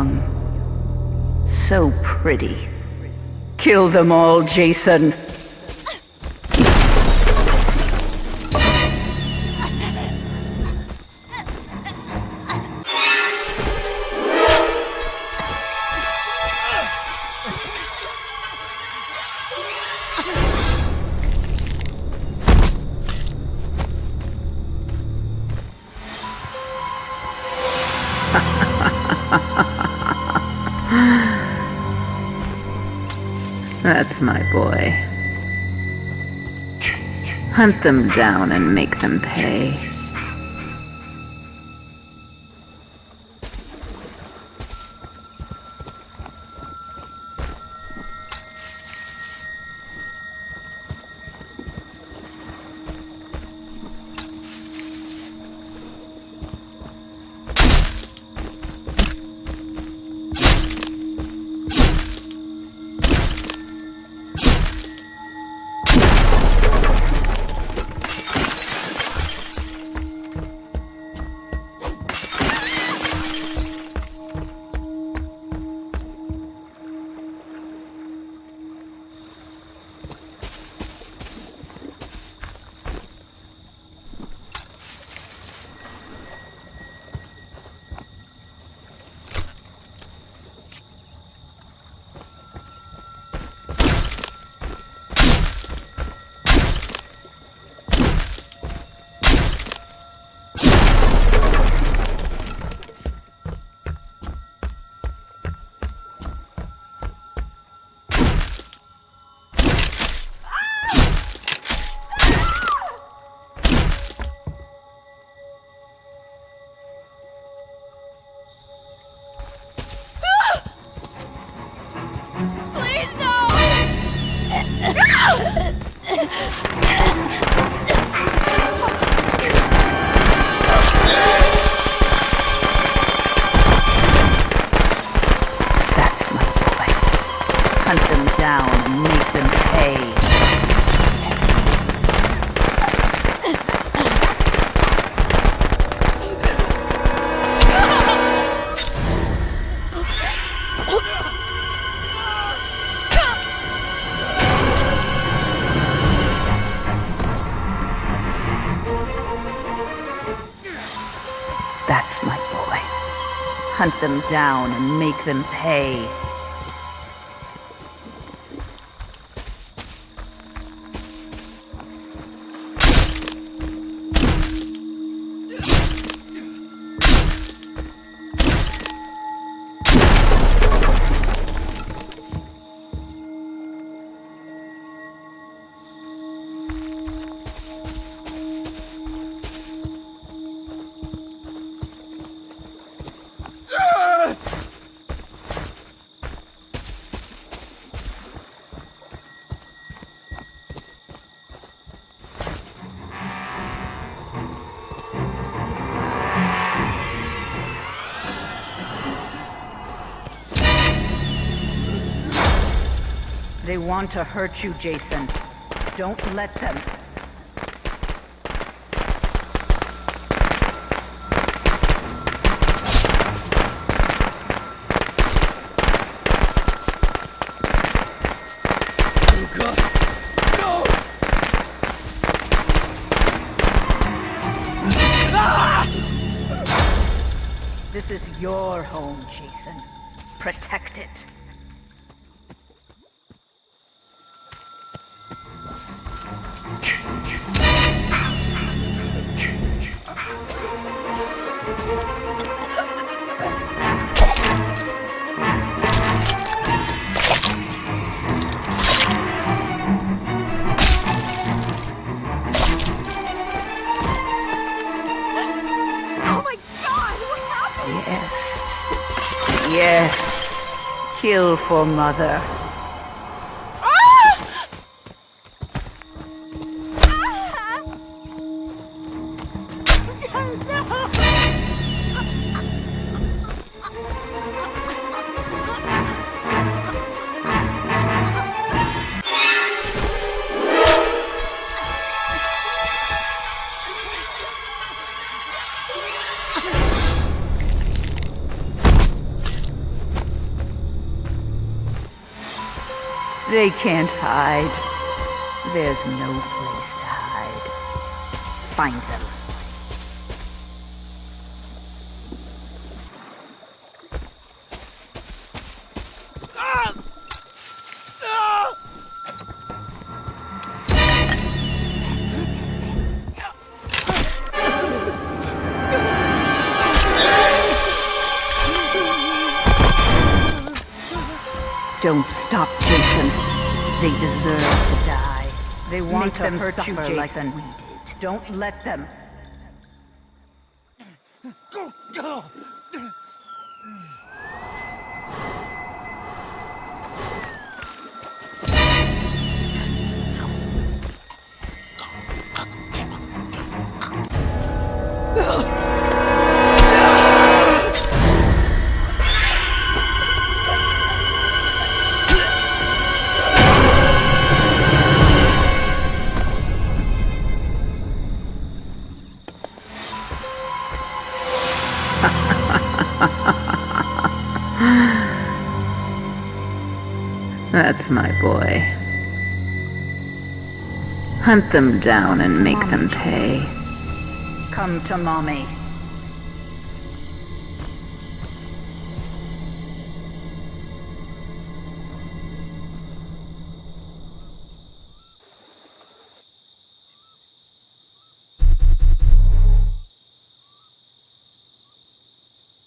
young. So pretty. Kill them all, Jason. That's my boy. Hunt them down and make them pay. Hunt them down and make them pay. That's my boy. Hunt them down and make them pay. They want to hurt you, Jason. Don't let them. This is your home, Jason. Protect it. Yes. Kill for mother. They can't hide. There's no place to hide. Find them. Don't stop, Jason. They deserve to die. They want Make to them hurt you, Jason. like like we did. Don't let them. That's my boy. Hunt them down and make them pay. Come to mommy.